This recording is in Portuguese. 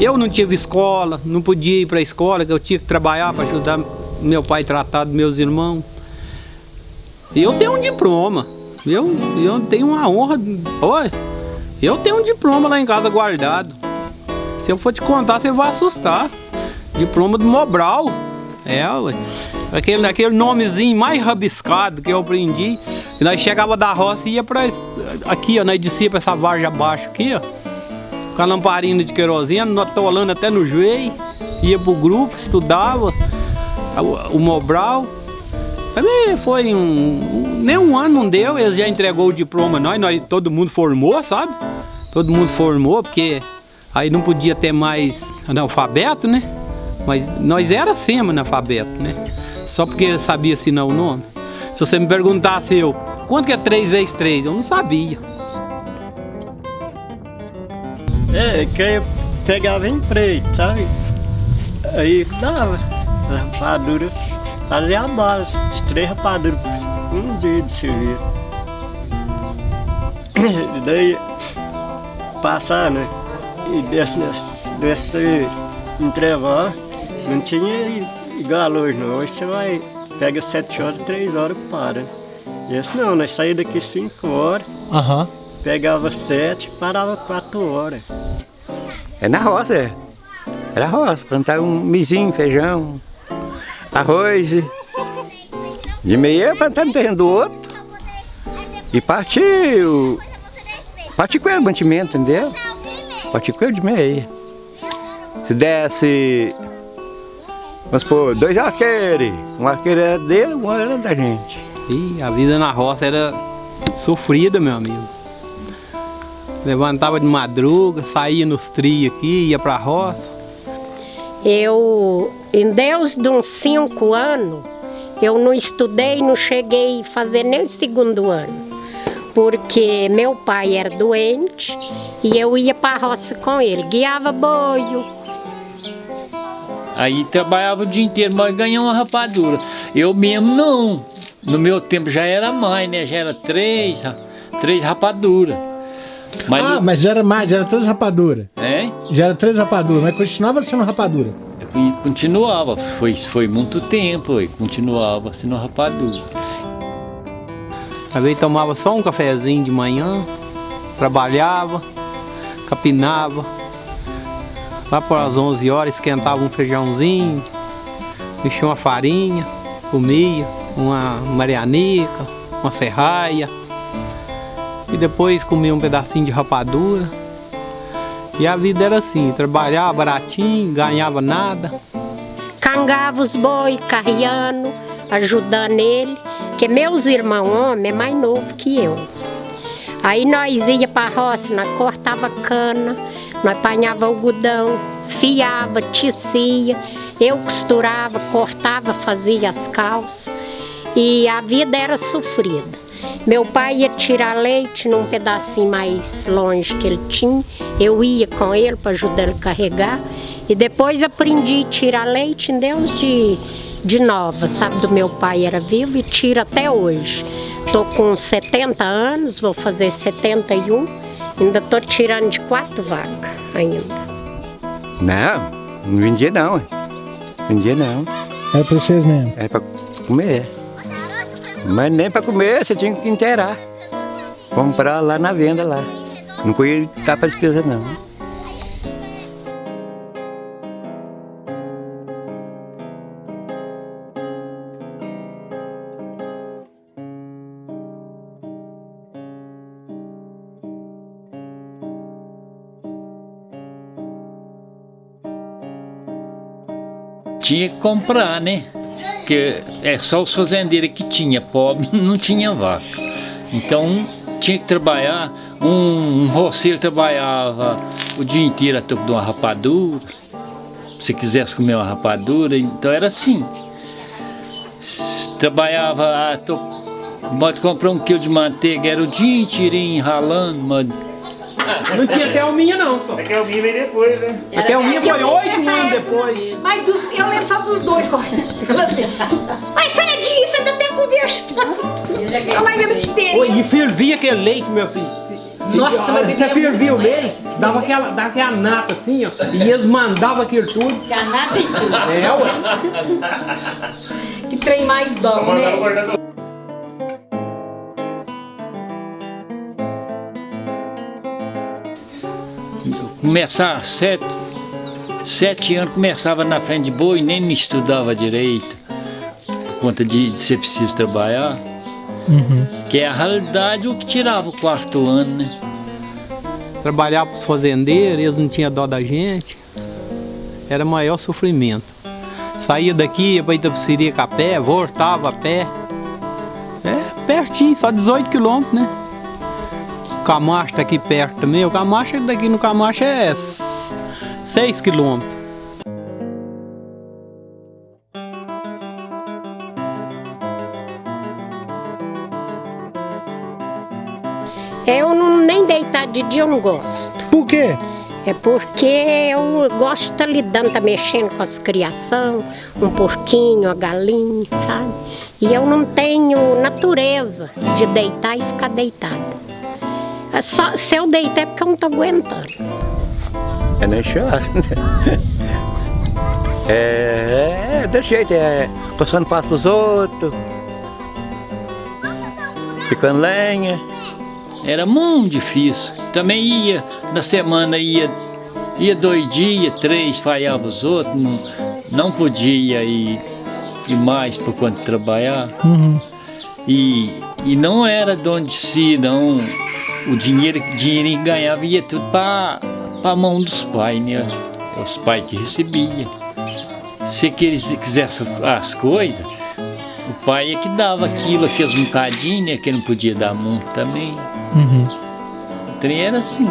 Eu não tive escola, não podia ir para a escola, que eu tinha que trabalhar para ajudar meu pai a tratar dos meus irmãos. Eu tenho um diploma. Eu, eu tenho uma honra. Oi, eu tenho um diploma lá em casa guardado. Se eu for te contar, você vai assustar. Diploma do Mobral. É, ué. Aquele, aquele nomezinho mais rabiscado que eu aprendi. E nós chegava da roça e ia pra. Aqui, ó, nós descia pra essa varja abaixo aqui, ó. Com a lamparina de querosene, atolando até no joelho. Ia pro grupo, estudava o, o Mobral. Foi um, Nem um ano não deu, eles já entregou o diploma nós, nós, todo mundo formou, sabe? Todo mundo formou, porque aí não podia ter mais analfabeto, né? Mas nós era semi-analfabeto, né? Só porque sabia assinar o nome. Se você me perguntasse eu, quanto que é 3 vezes 3? Eu não sabia. É, que pegava emprego, sabe? Aí dava rapadura, fazia a base de três rapaduras por um dia de serviço. E daí, passar, né? E desse, desse intervalo, não tinha igual hoje não. Hoje você vai, pega sete horas, três horas para. Esse não, nós saímos daqui cinco horas, Aham. Pegava sete, parava quatro horas. É na roça, é. Era roça, plantar um mizinho, feijão, arroz. De meia plantar no terreno do outro. E partiu. Partiu com o mantimento, entendeu? Partiu com de meia. Se desse, vamos supor, dois arqueiros. Um arqueiro era dele, um era da gente. E a vida na roça era sofrida, meu amigo. Levantava de madruga, saía nos trios aqui, ia pra roça. Eu, em Deus de uns cinco anos, eu não estudei, não cheguei a fazer nem o segundo ano. Porque meu pai era doente e eu ia para a roça com ele, guiava boio. Aí trabalhava o dia inteiro, mas ganhava uma rapadura. Eu mesmo não. No meu tempo já era mais, né? Já era três, três rapaduras. Mas, Ah, mas era mais, era três rapaduras. é, Já era três rapaduras, mas continuava sendo rapadura. e continuava. Foi, foi muito tempo, e continuava sendo rapadura. Às vezes tomava só um cafezinho de manhã, trabalhava, capinava. Lá para as 11 horas esquentava um feijãozinho, mexia uma farinha, comia uma marianica, uma serraia. E depois comia um pedacinho de rapadura. E a vida era assim, trabalhava baratinho, ganhava nada. Cangava os boi, carreando, ajudando ele, que meus irmãos homens é mais novo que eu. Aí nós ia para a roça, nós cortava cana, nós apanhava algodão, fiava, tecia, eu costurava, cortava, fazia as calças. E a vida era sofrida. Meu pai ia tirar leite num pedacinho mais longe que ele tinha. Eu ia com ele para ajudar ele a carregar. E depois aprendi a tirar leite em Deus de, de nova, sabe? Do meu pai era vivo e tiro até hoje. Tô com 70 anos, vou fazer 71. Ainda tô tirando de quatro vacas ainda. Não, não vendia não. Vendia não. Era pra vocês mesmo. Era pra comer. Mas nem pra comer, você tinha que inteirar. Comprar lá na venda lá. Não podia estar pra despesa não. Tinha que comprar, né? Porque é só os fazendeiros que tinha, pobre não tinha vaca. Então tinha que trabalhar, um, um roceiro trabalhava o dia inteiro a toco de uma rapadura. Se quisesse comer uma rapadura, então era assim. Trabalhava, a toco, pode comprar um quilo de manteiga, era o dia inteirinho ralando. Não tinha Thelminha não, só. É que eu vim bem depois, né? A Thelminha foi oito anos depois. Mas dos- eu lembro só dos dois correndo. Ai, Fredinho, você ainda tem conversando. Olha lá, ainda te ter. Oi, e fervia aquele leite, meu filho. Nossa, mas Você fervia o meio, dava aquela, dava aquela nata assim, ó, e eles mandavam aquilo tudo. Que a nata e tudo. É, ué. Que trem mais bom, né? Começar sete, sete anos, começava na frente de boi, nem me estudava direito, por conta de, de ser preciso trabalhar. Que é a realidade o que tirava o quarto ano, né? Trabalhar pros fazendeiros, eles não tinham dó da gente. Era maior sofrimento. Saía daqui, ia pra Itapecerica a pé, voltava a pé. É pertinho, só 18 quilômetros, né? O Camacho tá aqui perto também. O Camacho daqui no Camacho é 6 quilômetros. Eu não, nem deitar de dia eu não gosto. Por quê? É porque eu gosto de estar lidando, tá mexendo com as criação, um porquinho, a galinha, sabe? E eu não tenho natureza de deitar e ficar deitada. É só, se eu deitar é porque eu não tô aguentando. É nem chora. É, é desse jeito, é passando passo pros outros, ficando lenha. Era muito difícil. Também ia, na semana ia, ia dois dias, três, falhava os outros, não, não podia ir, ir mais por conta de trabalhar. Uhum. E, e não era de onde se, não. O dinheiro, dinheiro que ganhava ia tudo para a mão dos pais, né? Os pais que recebiam. Se que eles quisessem as coisas, o pai é que dava aquilo, aqueles bocadinhos, né? Que não podia dar muito também. Uhum. O trem era assim.